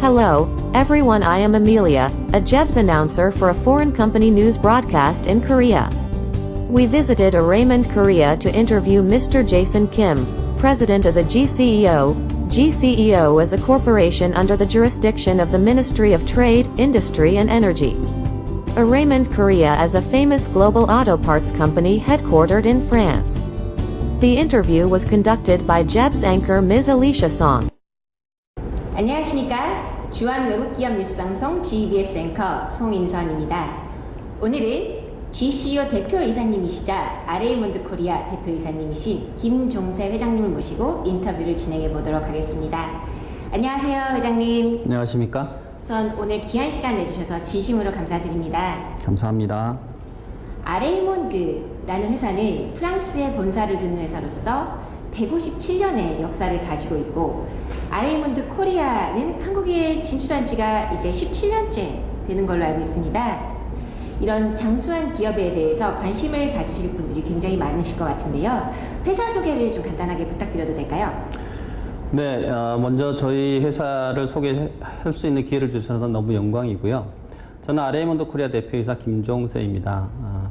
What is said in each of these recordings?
Hello, everyone. I am Amelia, a Jebs announcer for a foreign company news broadcast in Korea. We visited a Raymond Korea to interview Mr. Jason Kim, president of the GCEO. GCEO is a corporation under the jurisdiction of the Ministry of Trade, Industry and Energy. A Raymond Korea is a famous global auto parts company headquartered in France. The interview was conducted by Jeb's anchor Ms. Alicia Song. 안녕하십니까. 주한 외국기업 뉴스방송 GBS 앵커 송인선입니다. 오늘은 GCO 대표이사님이시자 아레이몬드 코리아 대표이사님이신 김종세 회장님을 모시고 인터뷰를 진행해 보도록 하겠습니다. 안녕하세요, 회장님. 안녕하십니까? 우선 오늘 귀한 시간 내주셔서 진심으로 감사드립니다. 감사합니다. 아레이몬드라는 회사는 프랑스에 본사를 둔 회사로서 157년의 역사를 가지고 있고 아레이몬드 코리아는 한국에 진출한 지가 이제 17년째 되는 걸로 알고 있습니다. 이런 장수한 기업에 대해서 관심을 가지실 분들이 굉장히 많으실 것 같은데요. 회사 소개를 좀 간단하게 부탁드려도 될까요? 네, 어, 먼저 저희 회사를 소개할 수 있는 기회를 주셔서 너무 영광이고요. 저는 아레이몬드 코리아 대표이사 김종세입니다.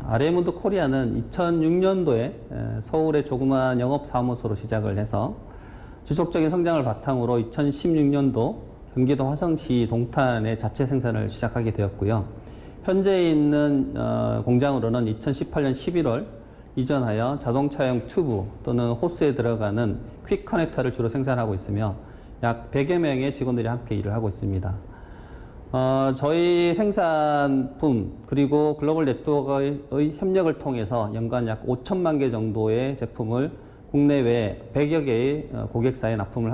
아, 아레이몬드 코리아는 2006년도에 서울의 조그마한 영업사무소로 시작을 해서 지속적인 성장을 바탕으로 2016년도 경기도 화성시 동탄에 자체 생산을 시작하게 되었고요. 현재 있는 어, 공장으로는 2018년 11월 이전하여 자동차용 튜브 또는 호스에 들어가는 quick connector를 주로 생산하고 있으며 약 100여 명의 직원들이 함께 일을 하고 있습니다. 어, 저희 생산품 그리고 글로벌 네트워크의 협력을 통해서 연간 약 5천만 개 정도의 제품을 국내외 100여 개의 어, 고객사에 납품을 하고